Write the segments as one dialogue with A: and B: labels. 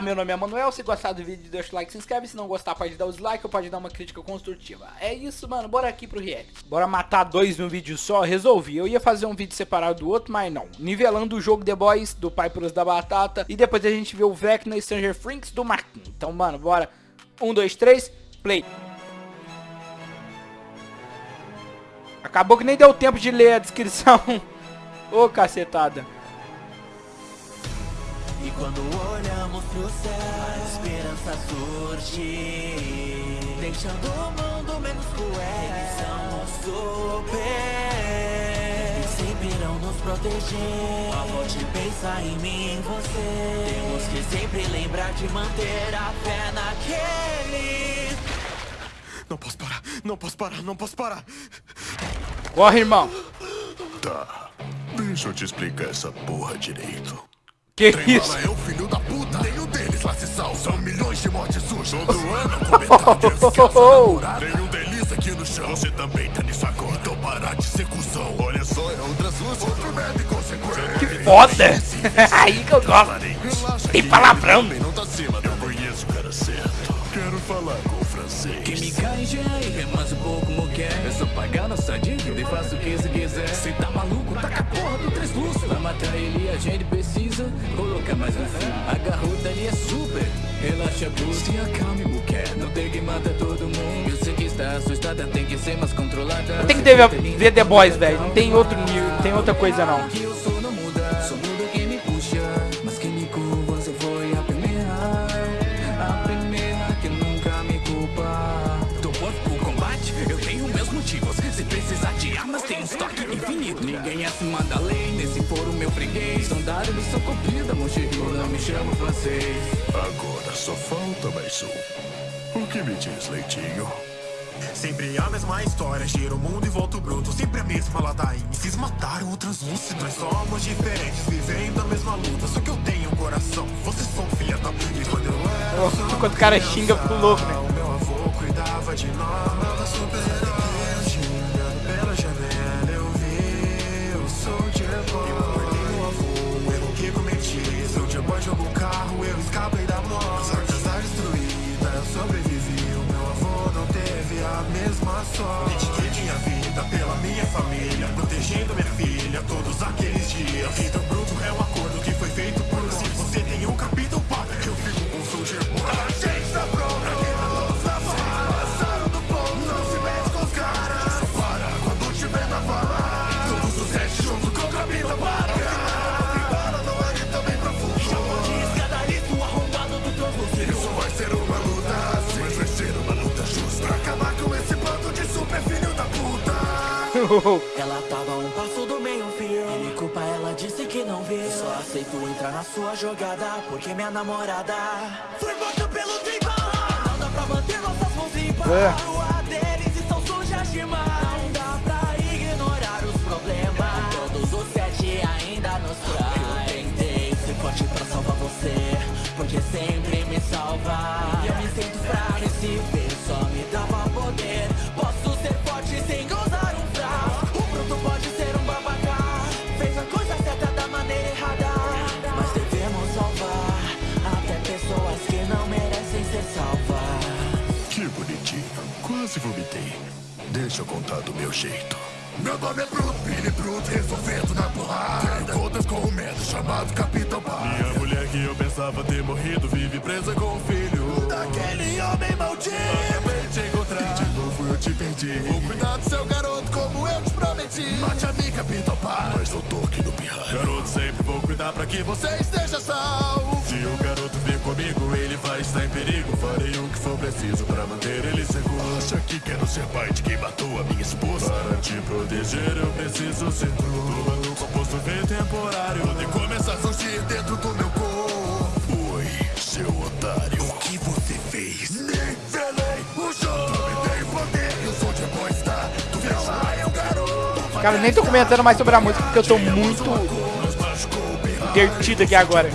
A: Meu
B: nome é Manuel, se gostar do vídeo deixa o like, se inscreve, se não gostar pode dar o dislike ou pode dar uma crítica construtiva. É isso, mano, bora aqui pro react. Bora matar dois num vídeo só? Resolvi, eu ia fazer um vídeo separado do outro, mas não. Nivelando o jogo The Boys, do Pai Pros da Batata, e depois a gente vê o Vecna Stranger Things do Marquinhos. Então, mano, bora. Um, dois, três, play. Acabou que nem deu tempo de ler a descrição. Ô, oh, cacetada.
C: E quando olhamos pro céu, a esperança surge. Deixando o mundo menos cruel Eles são o super. E sempre irão nos proteger. Só vou te pensar em mim, em você. Temos que sempre lembrar de manter a fé naquele
D: Não posso parar, não posso parar, não posso parar.
B: Corre, irmão.
D: Tá, deixa eu te explicar essa porra direito
B: que isso?
D: é o filho da puta, nenhum deles lá se salva. São milhões de mortes sujas. Todo ano com metade Nenhum deles aqui no chão. Você também tá nisso agora. Então parar de ser cuzão. Olha só, é outras duas. Outro merda inconsequente.
B: Que foda! Aí que eu gosto. Tem palavrão.
D: Não tá acima. Eu conheço o cara certo. Quero falar com o francês.
C: Que me cai já e remanso pouco como quer. É só pagar nossa dívida e faço o que você quiser. Cê tá maluco? Taca a porra do três luzes. Pra matar ele a gente precisa colocar mais um fio. A garota ali é super. Relaxa, blues. Se acalme, mulher. Não tem que matar todo mundo. Eu sei que está assustada, tem que ser mais controlada.
B: Tem que ter, ver The Boys, velho. Não tem outro não tem outra coisa não.
C: Que eu sou não muda. Sou muda quem me puxa. Mas quem me curva, você foi a primeira. A primeira que nunca me culpa. Tô pronto pro combate? Eu tenho meus motivos. Se precisar de armas, tem um estoque infinito. Ninguém é acima da lei, freguês. São dado, missão cumprida, monchirro, não me chamo francês.
D: Agora só falta mais um. O que me diz, leitinho?
E: Sempre a mesma história, gira o mundo e volta bruto Sempre a mesma ladainha, se mataram ou translúcido Nós somos diferentes, vivendo a mesma luta Só que eu tenho um coração, vocês são filha da puta Quando eu era
B: oh, Quando o cara xinga pro louco, né?
E: Sorte Dediquei minha vida pela minha família Protegendo minha filha todos aqueles
C: Ela tava um passo do meio fio E me culpa, ela disse que não viu. Eu só aceito entrar na sua jogada Porque minha namorada Foi morta pelo tribal. Não dá pra manter nossas mãos limpas
B: É.
C: A rua deles estão sujas demais Não dá pra ignorar os problemas. Todos os sete ainda nos trai. Eu tentei ser forte pra salvar você Porque sempre me salva. E eu me sinto fraco esse ver só me dava poder. Posso ser forte sem usar
D: Deixa eu contar do meu jeito. Meu nome é Bruto, Billy Bruto, resolvendo na porrada. Tenho contas com o medo chamado Capitão Pai
E: Minha mulher que eu pensava ter morrido Vive presa com o filho.
D: Daquele homem maldito.
E: Acabei de te encontrar.
D: De novo eu te perdi. Vou cuidar do seu garoto como eu te prometi. Mate a mim, Capitão Pai Mas eu tô aqui no pirraia
E: Garoto, sempre vou cuidar pra que você
D: Você esteja salvo.
E: Se o garoto vir comigo, ele vai estar em perigo. Farei o que for preciso pra manter ele
D: a minha esposa.
E: Para te proteger, eu preciso ser true Tomando composto vem temporário.
D: Podem começar a surgir dentro do meu corpo. Oi, seu otário. O que você fez? Nivelei o jogo. Dominei o poder, eu sou de boa está. Tu vê lá, é o garoto.
B: Cara, nem tô comentando mais sobre a música porque eu tô muito divertido aqui agora.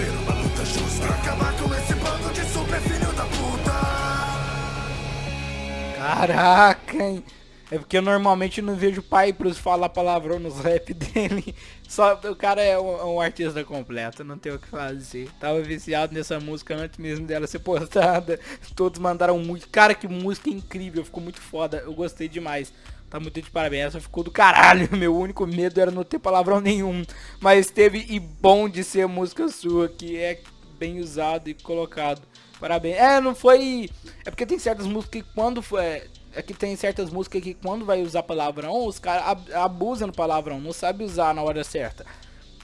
D: Ser uma luta justa. Pra acabar com esse bando de super filho da puta.
B: Caraca, hein? É porque eu normalmente não vejo pai pros falar palavrão nos rap dele. Só o cara é um, um artista completo, não tem o que fazer. Tava viciado nessa música antes mesmo dela ser postada. Todos mandaram muito. Cara, que música incrível, ficou muito foda. Eu gostei demais. Tá muito de parabéns. Essa ficou do caralho. Meu único medo era não ter palavrão nenhum. Mas teve e bom de ser música sua, que é bem usado e colocado. Parabéns. É, não foi. É porque tem certas músicas que quando foi. É que tem certas músicas que quando vai usar palavrão, os caras ab- abusam do palavrão, não sabe usar na hora certa.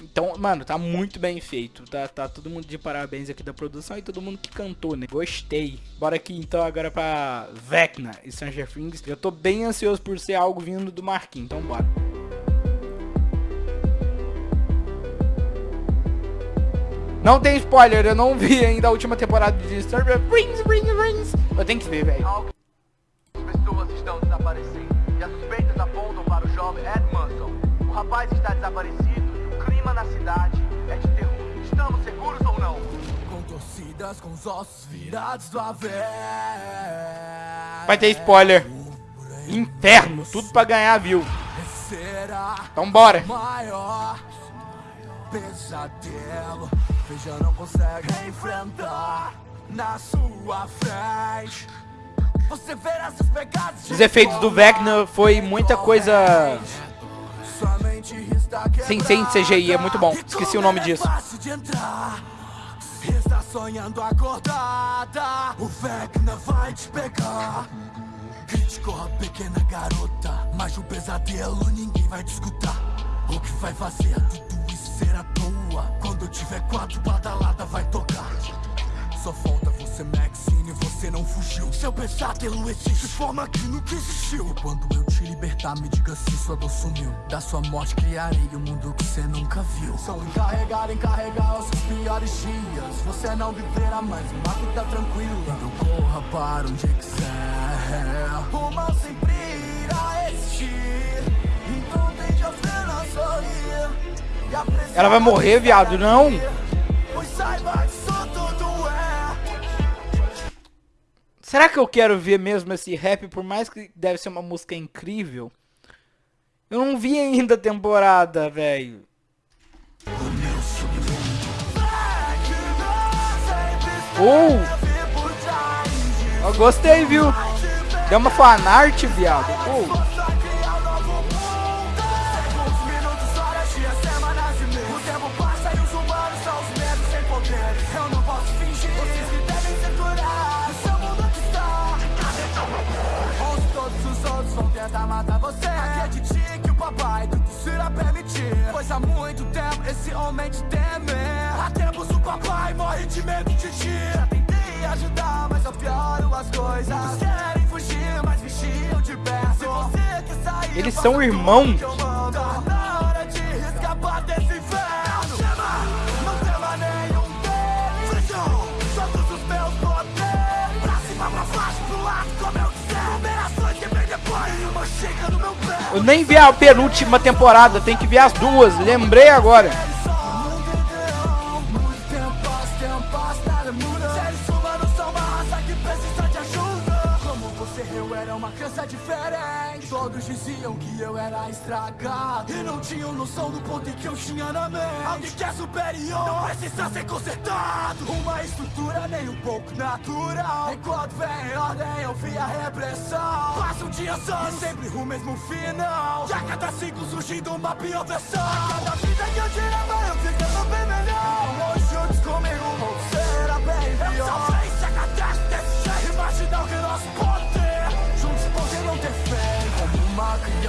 B: Então, mano, tá muito bem feito. Tá, tá todo mundo de parabéns aqui da produção e todo mundo que cantou, né? Gostei. Bora aqui então agora pra Vecna e Stranger Things. Eu tô bem ansioso por ser algo vindo do Marquinhos, então bora. Não tem spoiler, eu não vi ainda a última temporada de Stranger Things, Rings, Rings. Eu tenho que ver, velho.
F: Desaparecendo e as suspeitas apontam para o jovem Ed Manson. O rapaz está desaparecido e o clima na cidade é de terror. Estamos seguros ou não?
G: Com torcidas com os ossos virados do avesso
B: Vai ter spoiler. Inferno, tudo pra ganhar, viu?
G: Será
B: Então bora.
G: maior pesadelo Veja, não consegue enfrentar na sua frente
B: Os efeitos do Vecna foi muita coisa sem, sem CGI, é muito bom. Esqueci o nome
G: é
B: disso.
G: entrar. Está sonhando acordada. O Vecna vai te pegar. Grite, corra, pequena garota. Mas o pesadelo ninguém vai te escutar. O que vai fazer? Tudo isso ser à toa. Quando tiver quatro, badalada vai tocar. Só falta você, Maxine, você não fugiu. Seu pesadelo existe de forma que nunca existiu E quando eu te libertar, me diga se sua dor sumiu. Da sua morte criarei um mundo que você nunca viu. Sou encarregado em carregar os seus piores dias. Você não viverá mais uma vida tranquila. Então corra para onde quiser. O mal sempre irá existir. Então tente apenas sorrir.
B: Ela vai morrer, viado, não.
G: Pois saiba
B: Será que eu quero ver mesmo esse rap, por mais que deve ser uma música incrível? Eu não vi ainda a temporada, velho. Oh! Eu gostei, viu? Deu uma fanart, viado. Oh.
G: Matar você. Acredite que o papai tudo será permitir. Pois há muito tempo esse homem te teme Há tempos o papai morre de medo de ti. Já tentei ajudar, mas só pioro as coisas. Muitos querem fugir, mas vigiam de perto Se você quer sair,
B: Eles são irmãos.
G: Eu
B: nem vi a penúltima temporada, tem que ver as duas. Lembrei agora.
G: Eu era uma criança diferente. Todos diziam que eu era estragado E não tinham noção do ponto que eu tinha na mente. Alguém que é superior, não precisa ser consertado. Uma estrutura nem um pouco natural. Enquanto vem em ordem, eu vi a repressão. Passa um dia só, e sempre o mesmo final. E a cada ciclo surgindo uma pior versão. A cada vida que eu tirava, eu ficava bem melhor. Hoje juntos comigo,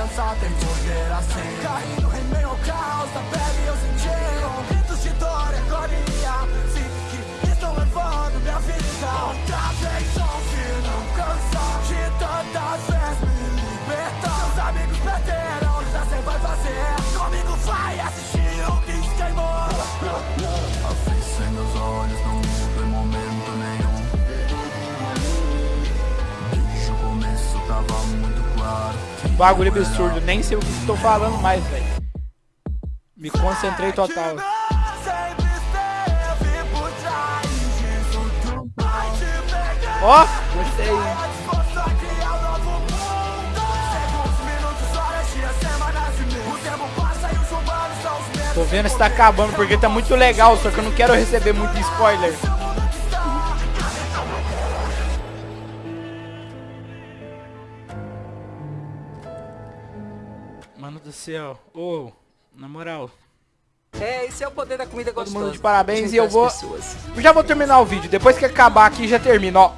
G: uma criança tem poder assim Caindo em meio ao caos da pele eu senti bagulho absurdo. Nem sei o que estou falando mais, velho. Me concentrei total. Ó, gostei. Tô vendo se tá acabando porque tá muito legal, só que eu não quero receber muito spoiler. Do céu, ô, na moral,
B: É, esse é o poder da comida
G: todo
B: gostosa.
G: mundo de parabéns e eu vou...
B: pessoas.
G: Já vou terminar o vídeo, depois que acabar aqui já termina, ó.